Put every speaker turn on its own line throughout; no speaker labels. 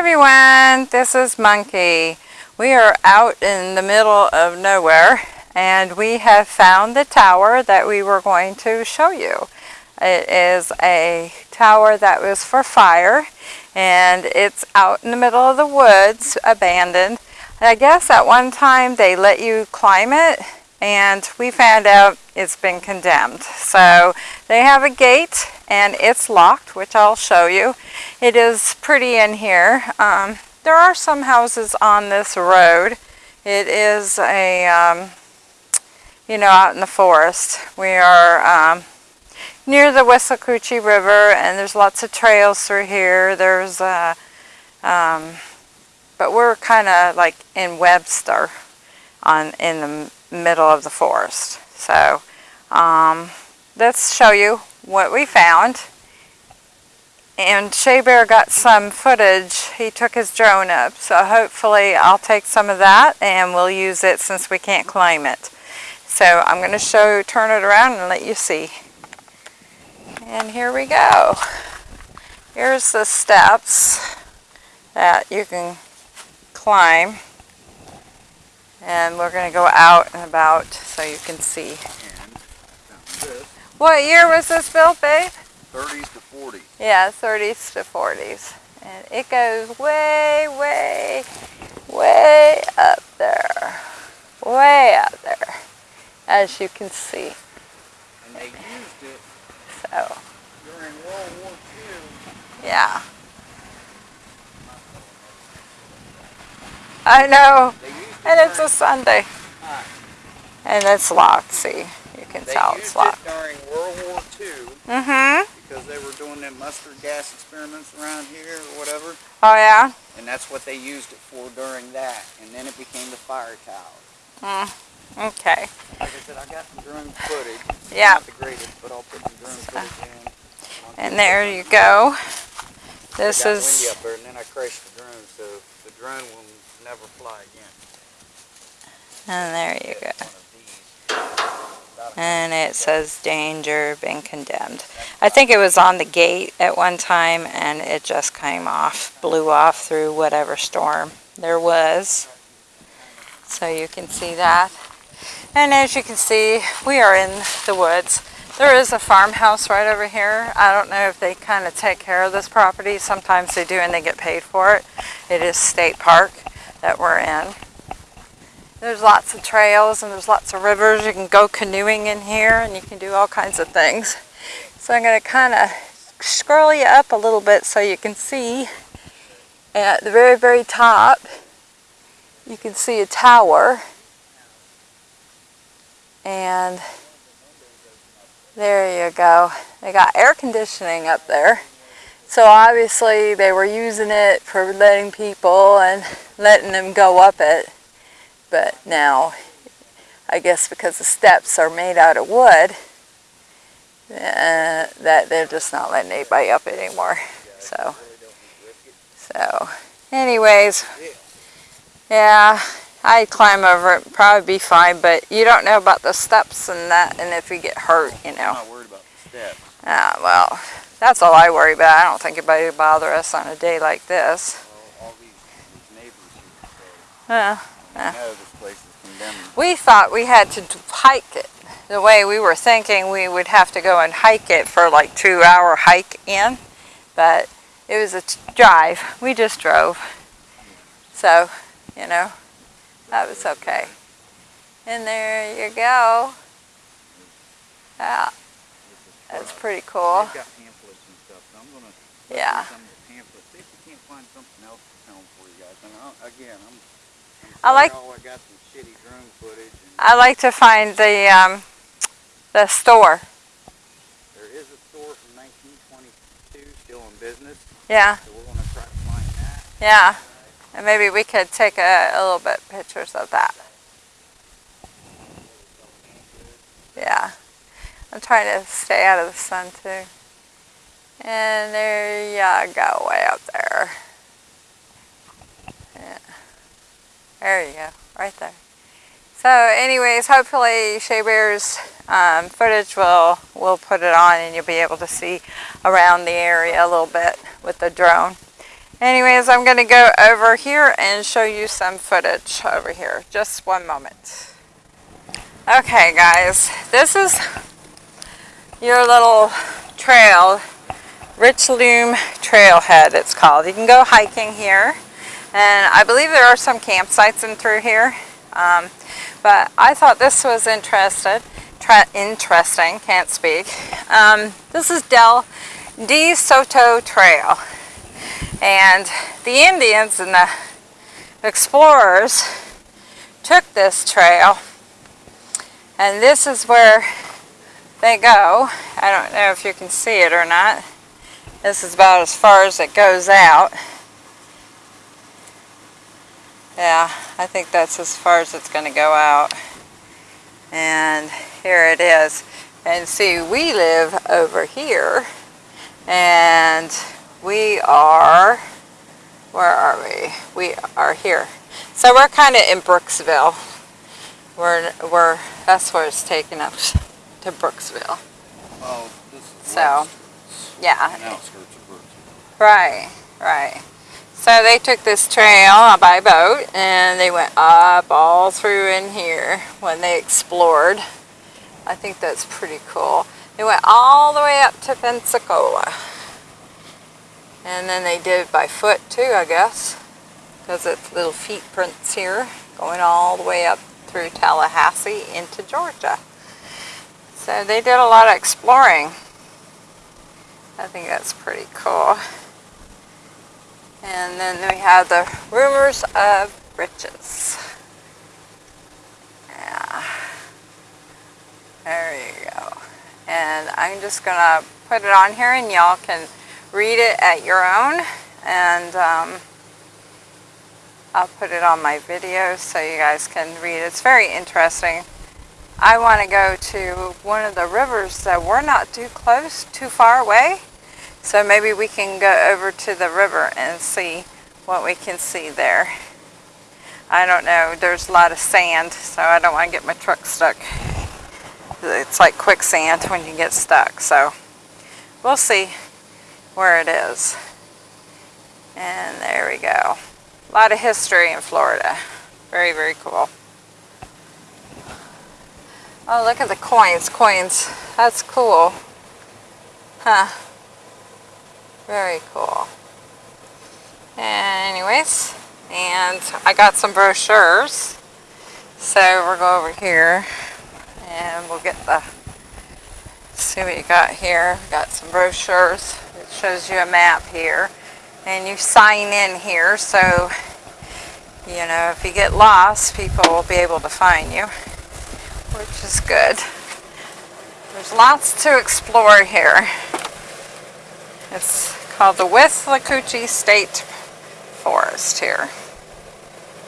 everyone, this is Monkey. We are out in the middle of nowhere and we have found the tower that we were going to show you. It is a tower that was for fire and it's out in the middle of the woods, abandoned. I guess at one time they let you climb it and we found out it's been condemned. So they have a gate and it's locked, which I'll show you. It is pretty in here. Um, there are some houses on this road. It is a, um, you know, out in the forest. We are um, near the Withlacoochee River and there's lots of trails through here. There's, uh, um, but we're kind of like in Webster on in the middle of the forest. So um, let's show you what we found. And Shea Bear got some footage. He took his drone up. So hopefully I'll take some of that and we'll use it since we can't claim it. So I'm going to show, turn it around and let you see. And here we go. Here's the steps that you can climb. And we're going to go out and about so you can see. What year was this built, babe?
30s to 40s.
Yeah, 30s to 40s. And it goes way, way, way up there. Way up there, as you can see.
And they used it
So,
during World War II.
yeah. I know.
They used it
And it's a Sunday. And it's locked, see. You can
they
tell it's locked.
it during World War II
Mm-hmm.
because they were doing them mustard gas experiments around here or whatever.
Oh, yeah?
And that's what they used it for during that. And then it became the fire tower.
Mm. Okay.
Like I said, I got some drone footage.
Yeah.
Not the greatest, but I'll put some drone footage in.
And there you go. This
got
is,
windy up there, and then I crashed the drone, so the drone will never fly again.
and there you go.
One of these. About a-
And it says danger, been condemned. I think it was on the gate at one time and it just came off, blew off through whatever storm there was. So you can see that. And as you can see, we are in the woods. There is a farmhouse right over here. I don't know if they kind of take care of this property. Sometimes they do and they get paid for it. It is state park that we're in. There's lots of trails and there's lots of rivers. You can go canoeing in here and you can do all kinds of things. So I'm going to kind of scroll you up a little bit so you can see at the very, very top, you can see a tower. And there you go. They got air conditioning up there. So obviously they were using it for letting people and letting them go up it. But now, I guess because the steps are made out of wood, uh, that they're just not letting anybody up it anymore. So, so, anyways, yeah, I'd climb over it, probably be fine, but you don't know about the steps and that, and if you get hurt, you know I'm
not worried about the steps.
Ah, well, that's all I worry about. I don't think anybody would bother us on a day like this.
Well, all these, these neighbors here say,
Uh,
I know this place is condemned.
we thought we had to hike it. The way we were thinking we would have to go and hike it for like two hour hike in, but it was a drive. We just drove. So, you know, that was okay. And there you go. Yeah, that's pretty cool.
They've got pamphlets and stuff, so I'm gonna
Yeah.
some of the pamphlets, see if we can't find something else to film for you guys. And I'll, again, I'm
I like-
I got some shitty drone footage.
I like to find the um, the store.
there is a store from 1922 still in business,
Yeah,
so we're gonna try to find that.
yeah. And maybe we could take a, a little bit pictures of that. Yeah. I'm trying to stay out of the sun too. And there you go, way up there. Yeah. There you go, right there. So anyways, hopefully Shea Bear's um, footage will, will put it on and you'll be able to see around the area a little bit with the drone. Anyways, I'm going to go over here and show you some footage over here. Just one moment. Okay, guys, this is your little trail, Richloam Trailhead it's called. You can go hiking here, and I believe there are some campsites in through here. Um, but I thought this was interested, interesting, can't speak. Um, this is Del De Soto Trail. And the Indians and the explorers took this trail and this is where they go. I don't know if you can see it or not. This is about as far as it goes out. Yeah, I think that's as far as it's going to go out. And here it is. And see, we live over here. And we are, where are we? We are here. So we're kind of in Brooksville. We're, we're, that's where it's taking us to Brooksville.
Oh, this is
So, yeah.
outskirts of Brooksville.
Right, right. So they took this trail by boat and they went up all through in here when they explored. I think that's pretty cool. They went all the way up to Pensacola. And then they did it by foot too, I guess. Because it's little feet prints here going all the way up through Tallahassee into Georgia. So they did a lot of exploring. I think that's pretty cool. And then we have the rumors of riches. Yeah. There you go. And I'm just going to put it on here and y'all can read it at your own. And um, I'll put it on my video so you guys can read. It's very interesting. I want to go to one of the rivers that we're not too close, too far away. So maybe we can go over to the river and see what we can see there. I don't know, there's a lot of sand, so I don't want to get my truck stuck. It's like quicksand when you get stuck, so we'll see where it is. And there we go. A lot of history in Florida. Very, very cool. Oh, look at the coins, coins. That's cool. Huh. Very cool. Anyways, and I got some brochures. So we'll go over here and we'll get the, see what you got here. Got some brochures. It shows you a map here. And you sign in here so, you know, if you get lost, people will be able to find you, which is good. There's lots to explore here. It's called the Withlacoochee State Forest here.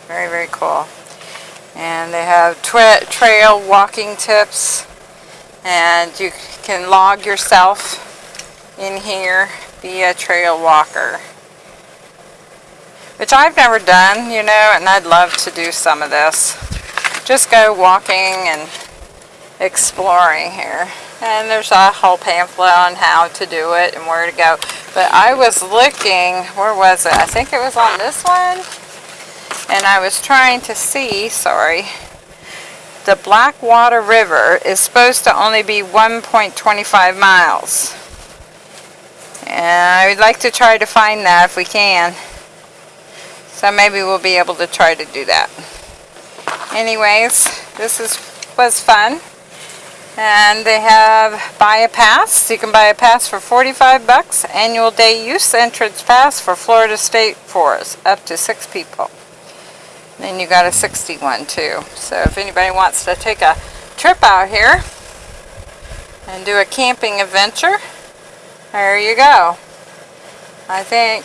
Very, very cool. And they have trail walking tips and you can log yourself in here, be a trail walker. Which I've never done, you know, and I'd love to do some of this. Just go walking and exploring here. And there's a whole pamphlet on how to do it and where to go. But I was looking, where was it? I think it was on this one. And I was trying to see, sorry, the Blackwater River is supposed to only be 1.25 miles. And I would like to try to find that if we can. So maybe we'll be able to try to do that. Anyways, this is was fun. And they have buy a pass. You can buy a pass for 45 bucks. Annual day use entrance pass for Florida State Forest. Up to six people. Then you got a 61 too. So if anybody wants to take a trip out here and do a camping adventure, there you go. I think,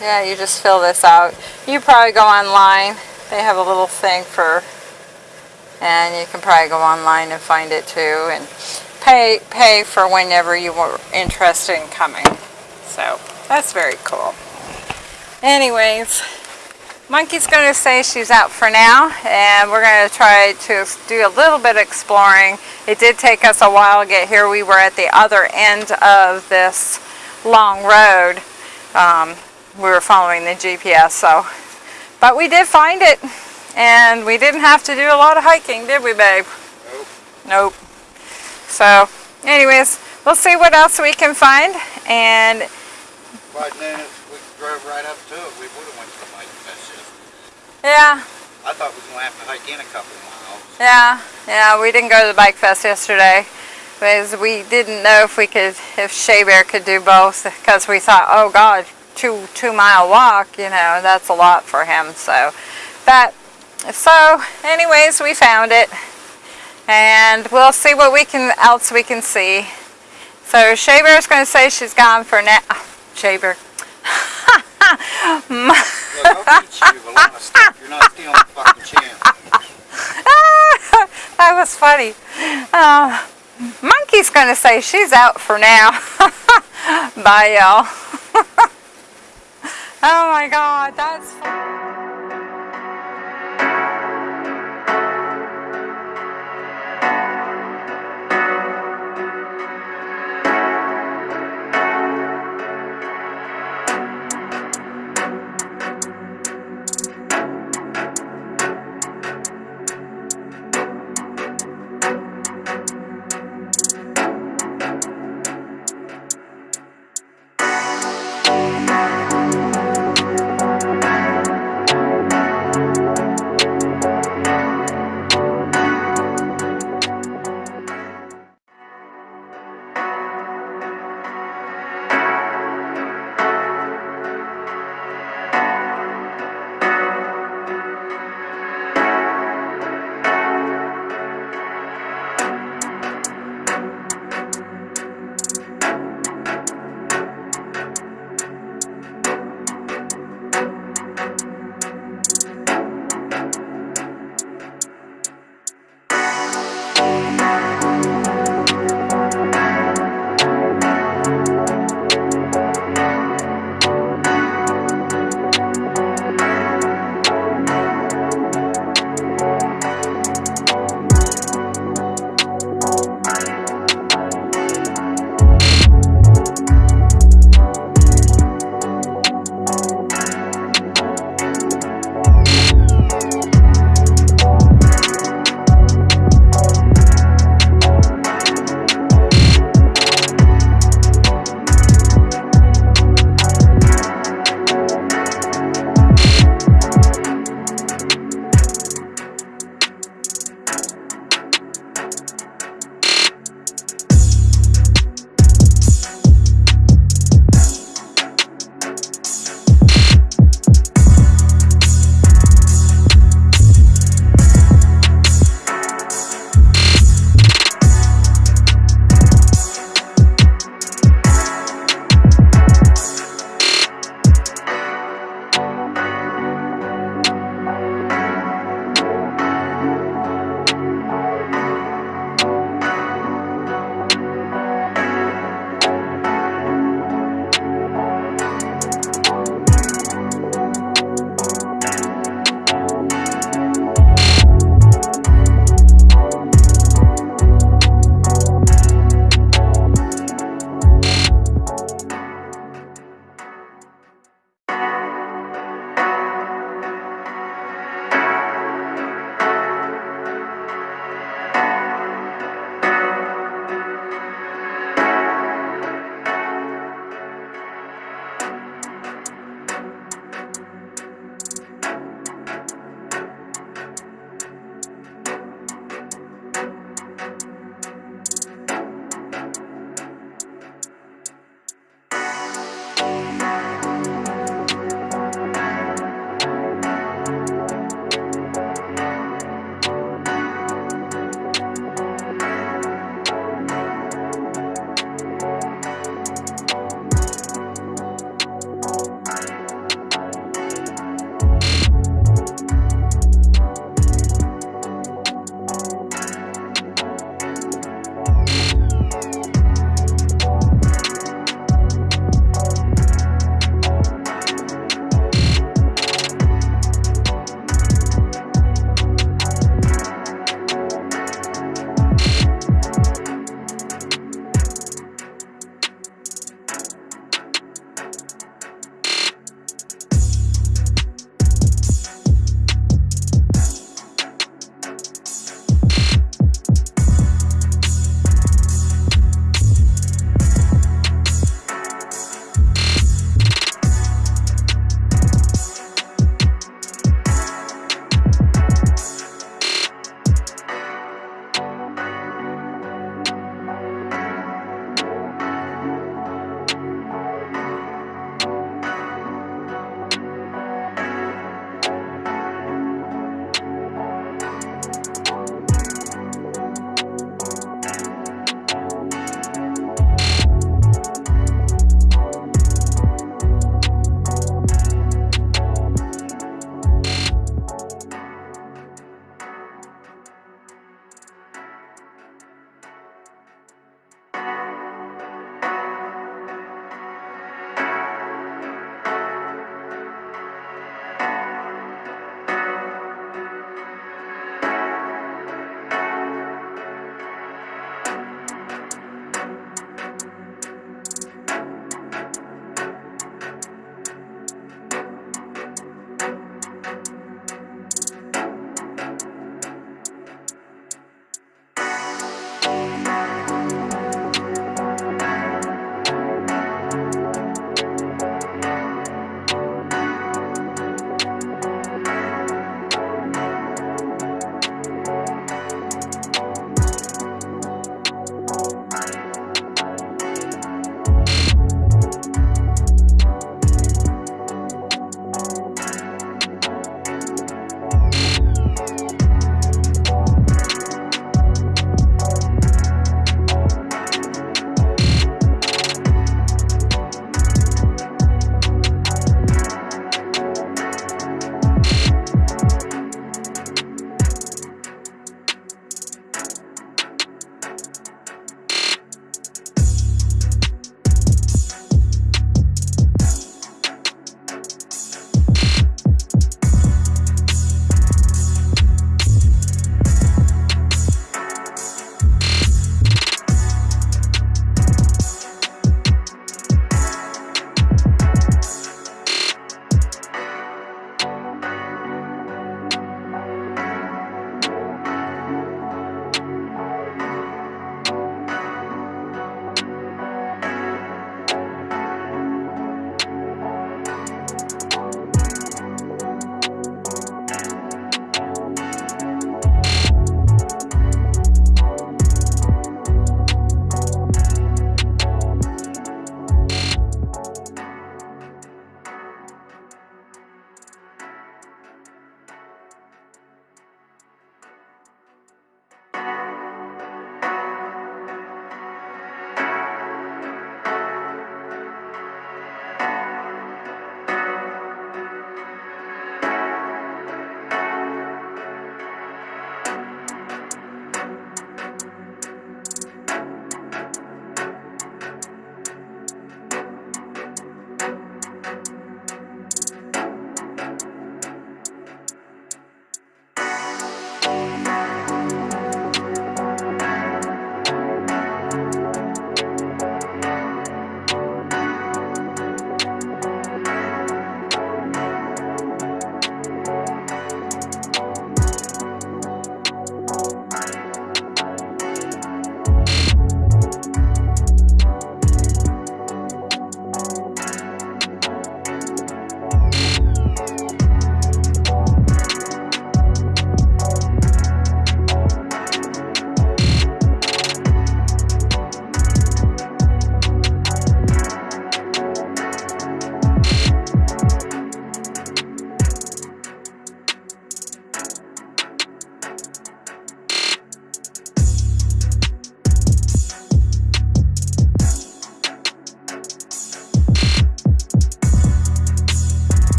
yeah, you just fill this out. You probably go online. They have a little thing for and you can probably go online and find it too and pay pay for whenever you were interested in coming. So that's very cool. Anyways monkey's going to say she's out for now and we're going to try to do a little bit of exploring. It did take us a while to get here. We were at the other end of this long road. Um, we were following the GPS. So, but we did find it, and we didn't have to do a lot of hiking, did we, babe?
Nope.
Nope. So, anyways, we'll see what else we can find, and
Right then, if we drove right up to it, we would have went to the bike fest yesterday.
yeah,
I thought we were gonna have to hike in a couple of miles.
yeah, yeah. We didn't go to the bike fest yesterday because we didn't know if we could, if Shea Bear could do both, because we thought, oh God, two two mile walk, you know, that's a lot for him. So, but so, anyways, we found it, and we'll see what we can else we can see. So Shea is going to say she's gone for now. Shea Bear.
Look, I'll teach you a lot of stuff. You're not stealing the fucking chance.
that was funny. Uh, Monkey's going to say she's out for now. Bye, y'all. oh my God, that's funny.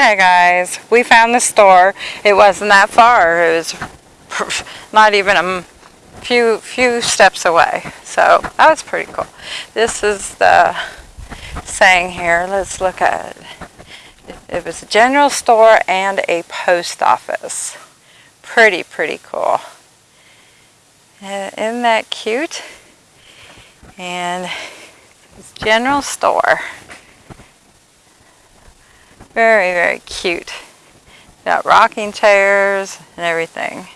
Okay, guys, we found the store. It wasn't that far. It was not even a few few steps away. So that was pretty cool. This is the saying here. Let's look at it. It was a general store and a post office. Pretty, pretty cool. Uh, Isn't that cute? And it's general store. Very, very cute. Got rocking chairs and everything.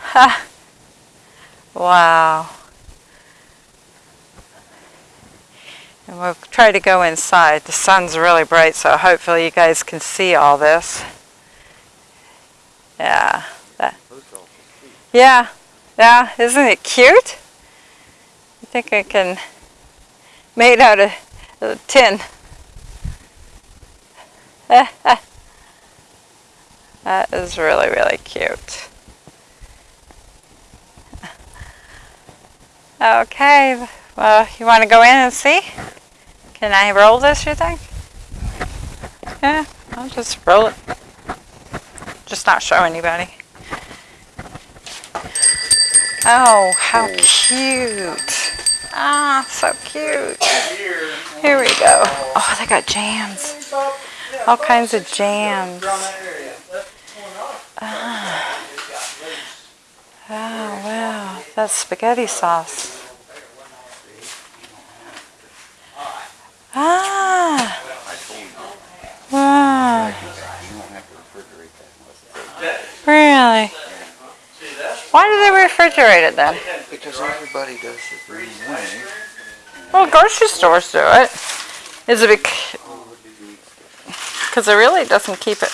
Ha! Wow. And we'll try to go inside. The sun's really bright, so hopefully you guys can see all this. Yeah. That. Yeah. Yeah. Isn't it cute? I think I can made out of tin. that is really, really cute. Okay, well, you want to go in and see? Can I roll this, you think? Yeah, I'll just roll it. Just not show anybody. Oh, how cute. Ah, so cute. Here we go. Oh, they got jams. All kinds of jams. Ah. Oh, wow. That's spaghetti sauce. Ah. Wow. Really? Why do they refrigerate it then?
Because everybody does it the same way.
Well, grocery stores do it. Is it because it really doesn't keep it?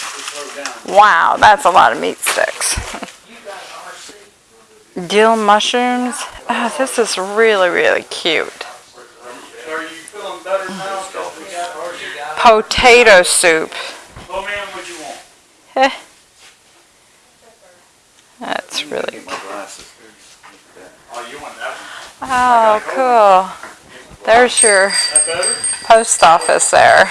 Wow, that's a lot of meat sticks. Dill mushrooms. Oh, this is really, really cute.
Are you feeling better now?
Potato soup.
Oh man, what you want? Eh.
That's really.
Glasses.
Oh, you want that one?
Oh, cool. There's your post office there.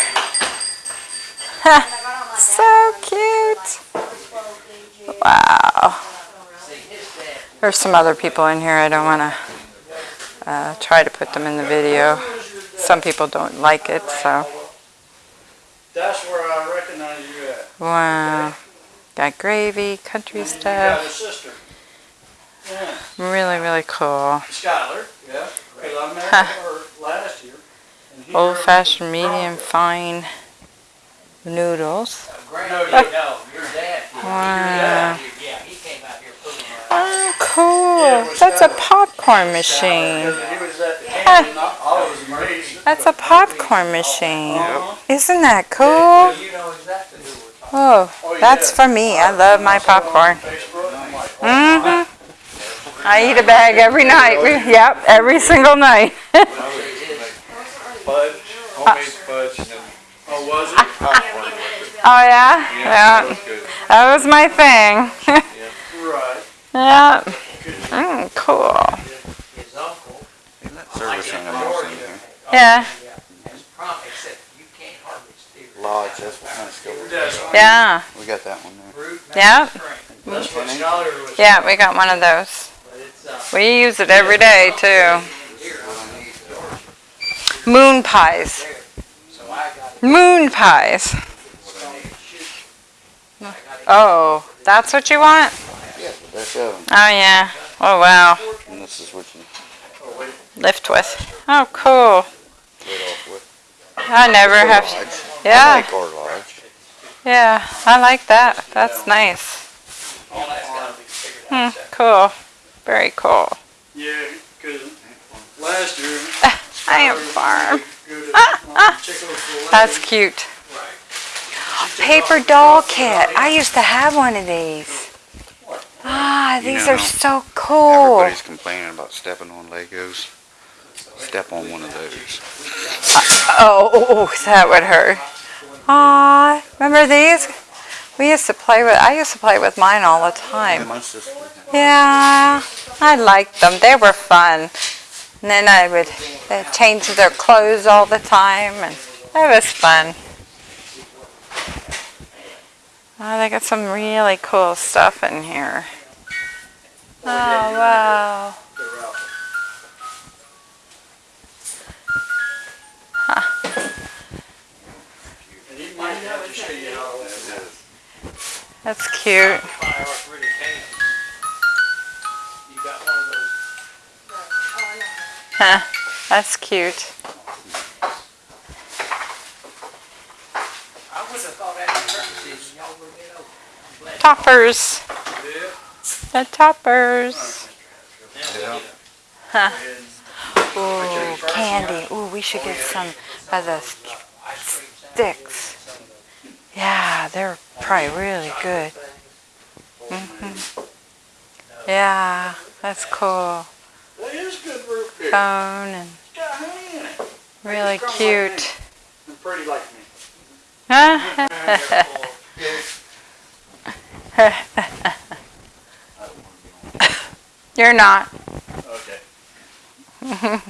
So cute. Wow. There's some other people in here. I don't want to uh, try to put them in the video. Some people don't like it, so
That's where I recognize you at.
wow. Got gravy, country stuff.
Yeah,
Really, really cool.
Skylar. Yeah. Cause I married her last year.
Old-fashioned, medium, fine noodles.
No, you
No, your dad did.
Wow.
Yeah, he came out here putting
Oh, cool. That's a popcorn machine.
He was at the camp and I I was amazed.
That's a popcorn machine. Isn't that cool?
You know exactly who we're talking
Oh,
Oh,
that's for me. I love my
I saw it on
popcorn.
Facebook, I'm like, oh,
hmm I eat a bag every night. Yep, every single night.
fudge, homemade fudge, and then
Oh, was it?
popcorn with it.
Oh, yeah?
Yeah,
Yeah.
that was good.
That was my thing.
Right.
yeah. Mm, cool.
about. His uncle,
Isn't that service animals in here?
Yeah.
has prom, except you can't hardly steer.
Lodge, that's what kind of skill.
That's,
Yeah.
We got that one there.
Yeah.
that's what Skylar was.
Yeah, we got one of those.
but it's, uh,
We use it every day, too. Moon pies.
so I got it.
Moon pies. Oh, that's what you want?
Yeah, that's of them.
Oh, yeah. Oh, wow.
And this is what you
Lift with. Oh, cool.
get off with.
I never
Or
have.
lodge. I
Yeah,
like lodge.
yeah. I like that. That's nice.
All that's gotta be figured
Hmm, cool. Very cool.
Yeah, cause last year.
I am
Skylar
farm.
would go to, um, Chick-fil-A.
That's cute. Paper doll kit. I used to have one of these. Ah,
You
these
know,
are so cool.
Everybody's complaining about stepping on Legos. Step on one of those.
Oh, oh, that would hurt. Ah, remember these? We used to play with, I used to play with mine all the time. Yeah, I liked them. They were fun. And then I would uh, change their clothes all the time, and it was fun. Oh, they got some really cool stuff in here. Oh, wow.
They're out. And you might have to show you how old it is.
That's cute.
Firework really can. You got one of those,
Huh, that's cute.
I wouldn't have thought after turkey season, y'all would have been open. I'm glad.
Toppers. The toppers. Huh. Ooh, candy. Ooh, we should get some of the
Ice cream sound
sticks. Yeah, they're probably really good. hmm Yeah, that's cool.
that is good root beer.
Phone and
It's got honey in it.
really
Strong like me.
cute.
And pretty like me.
You're not.
Okay.
There's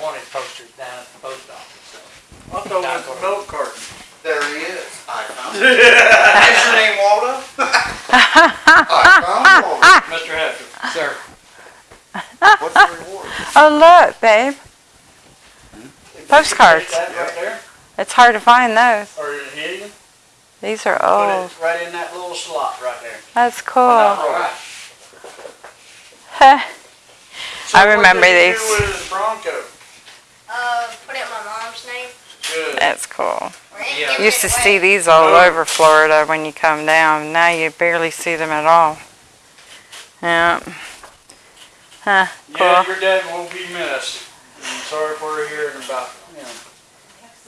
wanted posters down at the post office, so.
I thought it was a milk carton.
There he is. I found him. Is your name Waldo? I found Waldo.
Mr. Hatfield.
Sir.
What's the reward?
Oh, look, babe. Hmm? Postcards.
That right there,
It's hard to find those.
or is it helium?
These are
Put
old.
it right in that little slot right there.
That's cool.
All right.
Huh.
So
I remember
what did you
these.
do with his Bronco?
Uh, put in my mom's name.
Good.
That's cool.
Yeah.
Used to see these all over Florida when you come down. Now you barely see them at all. Yeah. Huh.
Yeah,
Cool.
your dad will be missed. I'm sorry for hearing about him.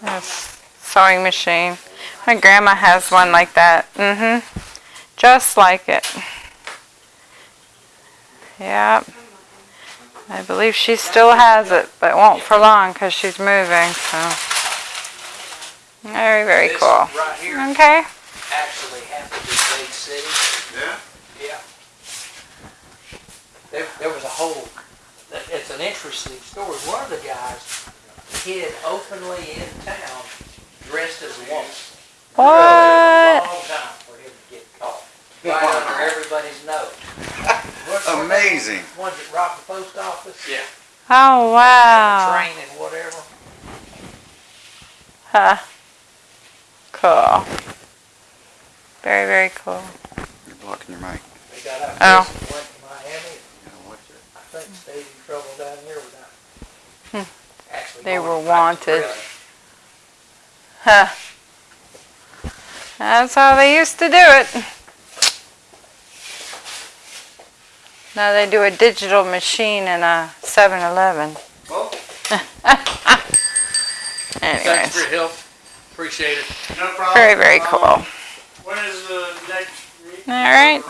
That's sewing machine. My grandma has one like that. Mm-hmm. Just like it. Yep. I believe she still has it, but won't for long because she's moving, so. Very, very
This
cool.
Right here
Okay.
actually happened in Dade City.
Yeah?
Yeah. There, there was a whole, it's an interesting story. One of the guys hid openly in town dressed as a woman.
What?
A time for him to get caught. Right under everybody's nose. What's one of the
Amazing.
Ones that robbed the post office?
Yeah.
Oh, wow.
the train and whatever.
Huh. Cool. Very, very cool.
You're blocking your mic.
They got out
Oh.
went to Miami,
Yeah, watch it.
I think stayed in trouble down here without.
Hmm.
Actually
They were
back to
wanted.
Prison.
Huh. That's how they used to do it. Now they do a digital machine in a 7-Eleven.
Well,
Thanks
Anyways,
for your help. Appreciate it.
no problem.
very, very
Um,
cool.
When is the next meeting?
All right.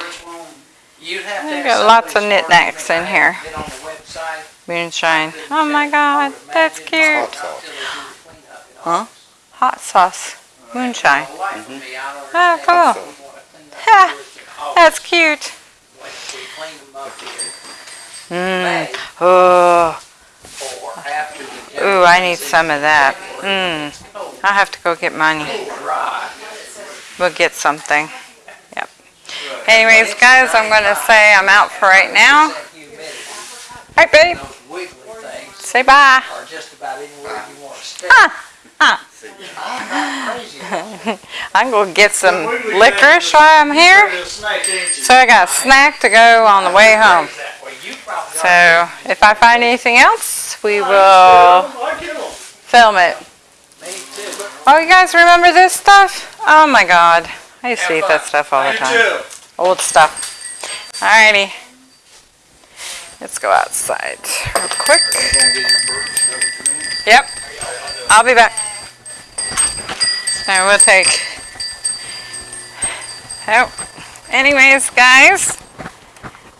You'd have to
We
have
got lots of knickknacks in here.
to Get on the website.
Moonshine. Oh my god, that's cute.
Huh?
Hot sauce. Moonshine.
Oh,
Oh, cool. Ha, That's cute. Mmm. Oh, ooh, I need some of that. Mmm. I'll have to go get money. We'll get something. Yep. Anyways, guys, I'm going to say I'm out for right now. All right, babe.
Those wiggly things
Say bye.
are just about anywhere you want to stay.
Ah, ah.
I'm
going to get some licorice while I'm here. So I got a snack to go on the way home. So if I find anything else, we will film it. Oh, you guys remember this stuff? Oh my God. I used to eat that stuff all the time. Old stuff. Alrighty. Let's go outside real quick. Yep. I'll be back. So we'll take. Oh. Anyways, guys,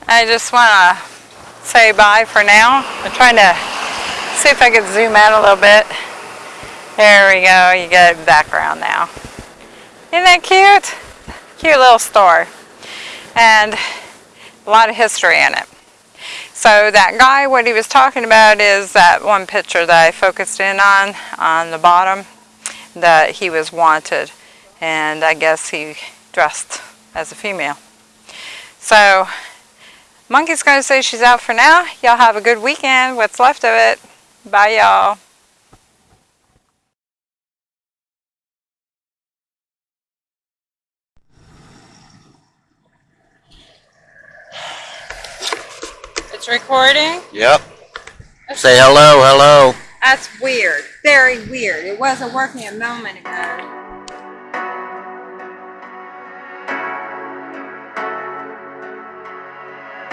I just want to say bye for now. I'm trying to see if I can zoom out a little bit. There we go. You get a background now. Isn't that cute? Cute little store. And a lot of history in it. So that guy, what he was talking about is that one picture that I focused in on, on the bottom, that he was wanted. and I guess he dressed as a female. So, Monkey's going to say she's out for now. Y'all have a good weekend, what's left of it. Bye, y'all. It's recording?
Yep. Say hello, hello.
That's weird. Very weird. It wasn't working a moment ago.